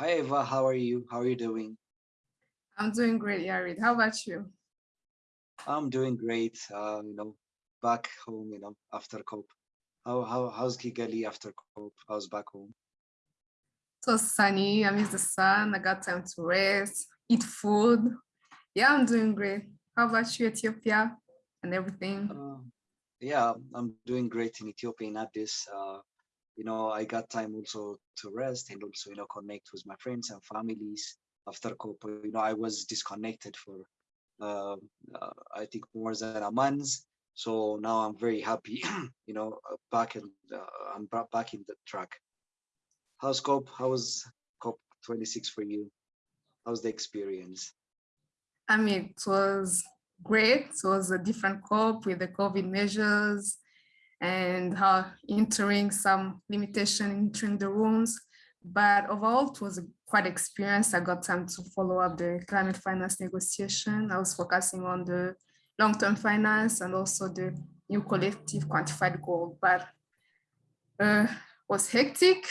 Hi Eva, how are you? How are you doing? I'm doing great, Yarid. How about you? I'm doing great. Uh, you know, back home, you know, after COP. How how how's Kigali after COP? How's back home? So sunny, I miss the sun, I got time to rest, eat food. Yeah, I'm doing great. How about you, Ethiopia and everything? Uh, yeah, I'm doing great in Ethiopia in Addis. Uh, you know, I got time also to rest and also, you know, connect with my friends and families after COP. You know, I was disconnected for, uh, uh, I think more than a month. So now I'm very happy, you know, uh, back in, uh, I'm back in the track. How's COP? How was COP26 for you? How's the experience? I mean, it was great. It was a different COP with the COVID measures and how entering some limitation entering the rooms. But overall, it was quite experience. I got time to follow up the climate finance negotiation. I was focusing on the long-term finance and also the new collective quantified goal, but uh, was hectic,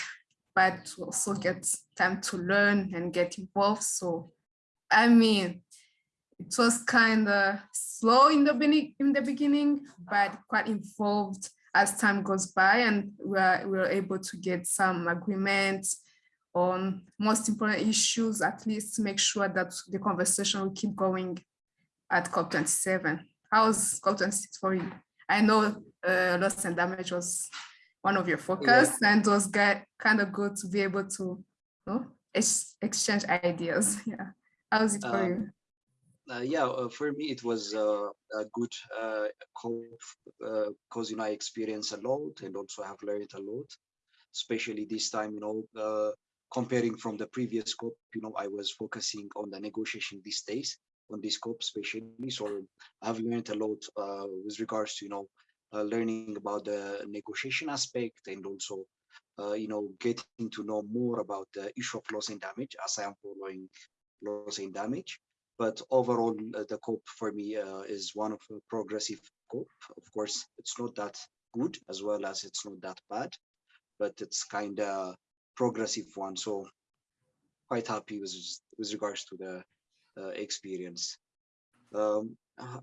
but also get time to learn and get involved. So, I mean, it was kind of slow in the, in the beginning, but quite involved as time goes by and we are, we are able to get some agreements on most important issues, at least to make sure that the conversation will keep going at COP27. How's COP26 for you? I know uh, loss and damage was one of your focus yeah. and was kind of good to be able to you know, ex exchange ideas. Yeah. How's it for um, you? Uh, yeah, uh, for me it was uh, a good uh, because uh, you know I experienced a lot and also have learned a lot, especially this time. You know, uh, comparing from the previous COP, you know, I was focusing on the negotiation these days on this COP especially. So I've learned a lot with regards to you know learning about the negotiation aspect and also you know getting to know more about the issue of loss and damage as I am following loss and damage but overall, uh, the COP for me uh, is one of a progressive COP. Of course, it's not that good as well as it's not that bad, but it's kind of progressive one. So quite happy with, with regards to the uh, experience. Um, uh,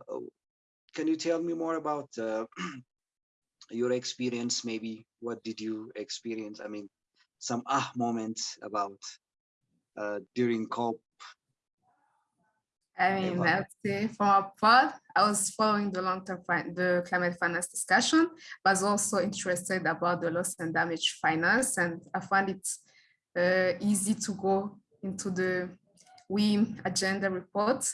can you tell me more about uh, your experience? Maybe what did you experience? I mean, some ah moments about uh, during COP I mean, let's say from our part, I was following the long-term the climate finance discussion, but was also interested about the loss and damage finance, and I found it uh, easy to go into the WIM agenda report.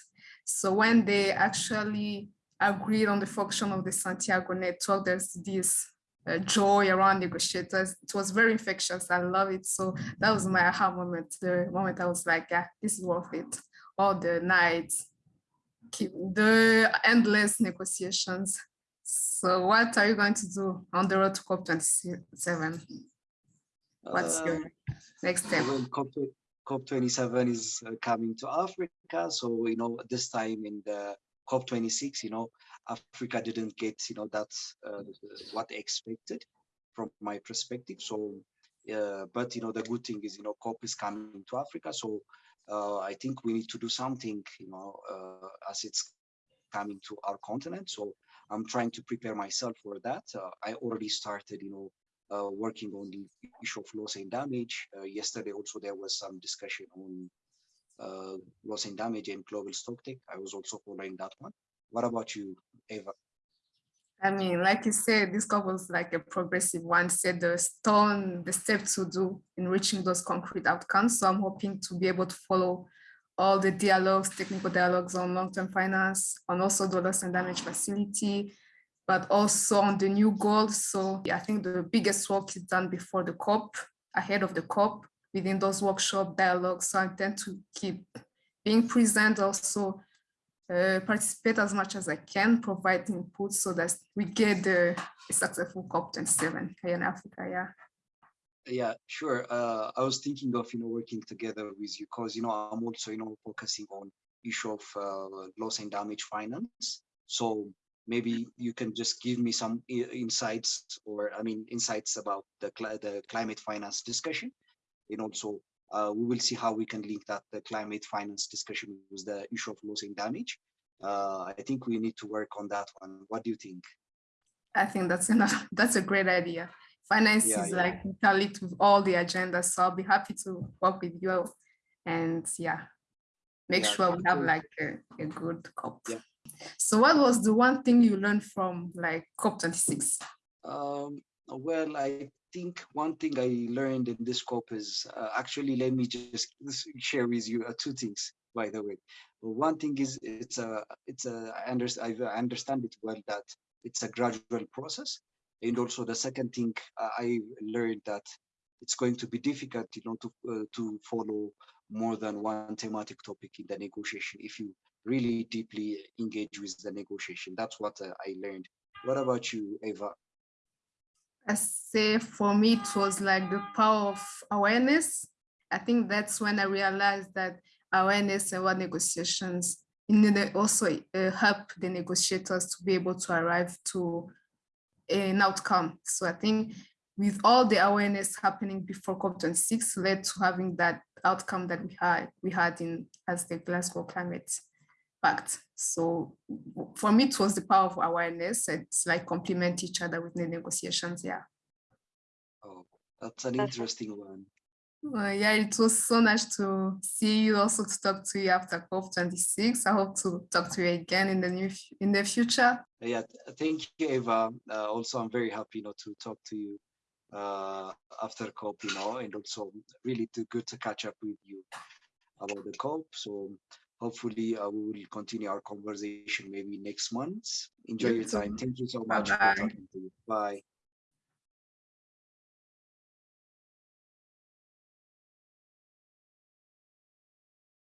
So when they actually agreed on the function of the Santiago network, there's this uh, joy around negotiators. It was very infectious. I love it. So that was my aha moment, the moment I was like, yeah, this is worth it all the nights, the endless negotiations. So what are you going to do on the road to COP27? What's uh, your next step? Well, COP, COP27 is uh, coming to Africa. So, you know, this time in the COP26, you know, Africa didn't get, you know, that's uh, what they expected from my perspective. So, uh, but, you know, the good thing is, you know, COP is coming to Africa. So uh, I think we need to do something, you know, uh, as it's coming to our continent. So I'm trying to prepare myself for that. Uh, I already started, you know, uh, working on the issue of loss and damage. Uh, yesterday also there was some discussion on uh, loss and damage and global stocktake. I was also following that one. What about you, Eva? I mean, like you said, this COP was like a progressive one, set the stone, the steps to do in reaching those concrete outcomes. So I'm hoping to be able to follow all the dialogues, technical dialogues on long-term finance, on also the loss and damage facility, but also on the new goals. So I think the biggest work is done before the COP, ahead of the COP, within those workshop dialogues. So I intend to keep being present also uh, participate as much as I can, provide input so that we get the successful COP27 here in Africa, yeah. Yeah, sure. Uh, I was thinking of, you know, working together with you because, you know, I'm also, you know, focusing on issue of uh, loss and damage finance. So maybe you can just give me some insights or, I mean, insights about the, cl the climate finance discussion and also uh, we will see how we can link that the climate finance discussion with the issue of loss and damage. Uh, I think we need to work on that one. What do you think? I think that's enough. That's a great idea. Finance Yeah, is yeah. like interlinked with all the agendas, so I'll be happy to work with you and yeah, make Yeah, sure we have like a, a good COP. Yeah. So what was the one thing you learned from like COP26? Um, well, I think one thing I learned in this scope is uh, actually let me just share with you uh, two things. By the way, one thing is it's a it's a I understand I understand it well that it's a gradual process, and also the second thing uh, I learned that it's going to be difficult, you know, to uh, to follow more than one thematic topic in the negotiation if you really deeply engage with the negotiation. That's what uh, I learned. What about you, Eva? I say for me, it was like the power of awareness. I think that's when I realized that awareness and what negotiations the- also uh, help the negotiators to be able to arrive to an outcome. So I think with all the awareness happening before COP26 led to having that outcome that we had we had in as the Glasgow Climate Pact. So for me, it was the power of awareness. It's like complement each other with the negotiations. Yeah. Oh, that's an interesting one. Uh, yeah, it was so nice to see you also to talk to you after COP26. I hope to talk to you again in the new in the future. Yeah, thank you, Eva. Uh, also, I'm very happy, you know, to talk to you uh, after COP, you know, and also really to, good to catch up with you about the COP. So hopefully, uh, we will continue our conversation maybe next month. Enjoy You your time. Thank you so much Bye-bye. for talking to you. Bye.